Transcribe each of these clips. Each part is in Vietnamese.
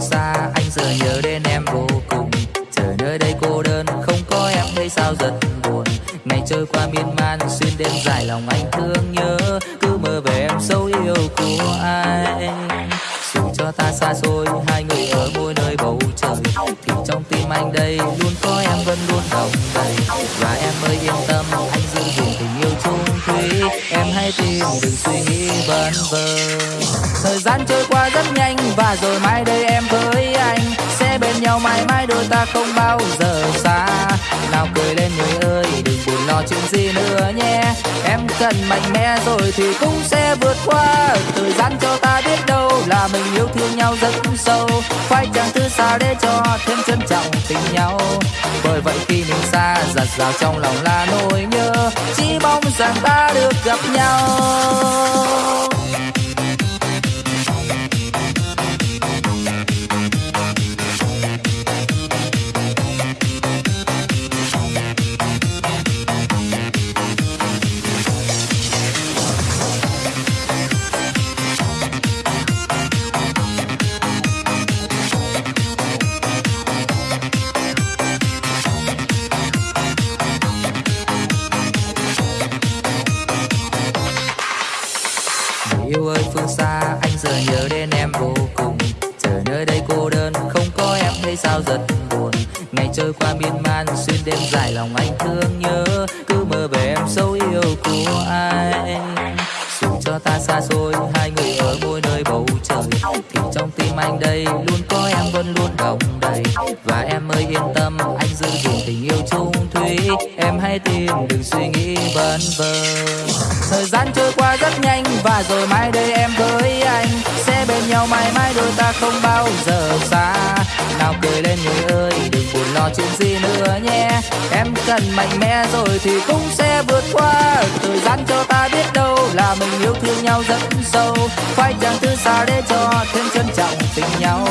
xa, anh giờ nhớ đến em vô cùng. Chờ nơi đây cô đơn, không có em thấy sao giật buồn. Ngày trôi qua miên man, xuyên đêm dài lòng anh thương nhớ. Cứ mơ về em sâu yêu của anh. Dù cho ta xa xôi, hai người ở môi chung em hãy tin đừng suy nghĩ vẩn vơ. Thời gian trôi qua rất nhanh và rồi mai đây em với anh. Sẽ bên nhau mãi mãi đôi ta không bao giờ xa. Nào cười lên người ơi, đừng buồn lo chuyện gì nữa nhé. Em cần mạnh mẽ rồi thì cũng sẽ vượt qua. Thời gian cho ta biết đâu là mình yêu thương nhau rất sâu. Phải chẳng thứ xa để cho thêm trân trọng tình nhau. Bởi vậy khi mình xa, giặt rào trong lòng là nỗi nhớ rằng ta được gặp nhau. Phương xa. Anh giờ nhớ đến em vô cùng. Chờ nơi đây cô đơn, không có em thấy sao giật buồn. Ngày trôi qua miên man, xuyên đêm dài lòng anh thương nhớ. Cứ mơ về em sâu yêu của ai dù cho ta xa xôi, hai người ở mỗi nơi bầu trời. Thì trong tim anh đây luôn có em vẫn luôn đồng đầy. Và em ơi, yên tâm, anh giữ gìn tình yêu chung thủy. Em hãy tin đừng suy nghĩ vẩn vơ. Thời gian trôi qua và rồi mai đây em với anh sẽ bên nhau mãi mãi đôi ta không bao giờ xa. Nào cười lên người ơi, đừng buồn lo chuyện gì nữa nhé. Em cần mạnh mẽ rồi thì cũng sẽ vượt qua. Thời gian cho ta biết đâu là mình yêu thương nhau rất sâu. Phải chẳng thứ xa để cho thêm trân trọng tình nhau.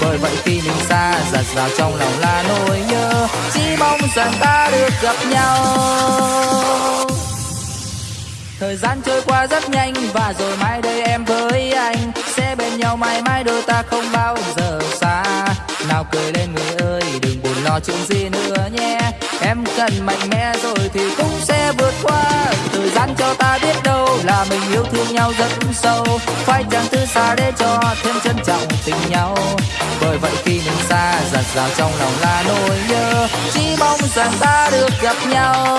Bởi vậy khi mình xa, giặt rào trong lòng là nỗi nhớ. Chỉ mong rằng ta được gặp nhau. Thời gian trôi qua rất nhanh và rồi mai đây em với anh sẽ bên nhau mãi mãi đôi ta không bao giờ xa. Nào cười lên người ơi, đừng buồn lo chuyện gì nữa nhé. Em cần mạnh mẽ rồi thì cũng sẽ vượt qua. Thời gian cho ta biết đâu là mình yêu thương nhau rất sâu. Phải chẳng thứ xa để cho thêm trân trọng tình nhau. Bởi vậy khi mình xa, giặt rào trong lòng là nỗi nhớ. Chỉ mong rằng ta được gặp nhau.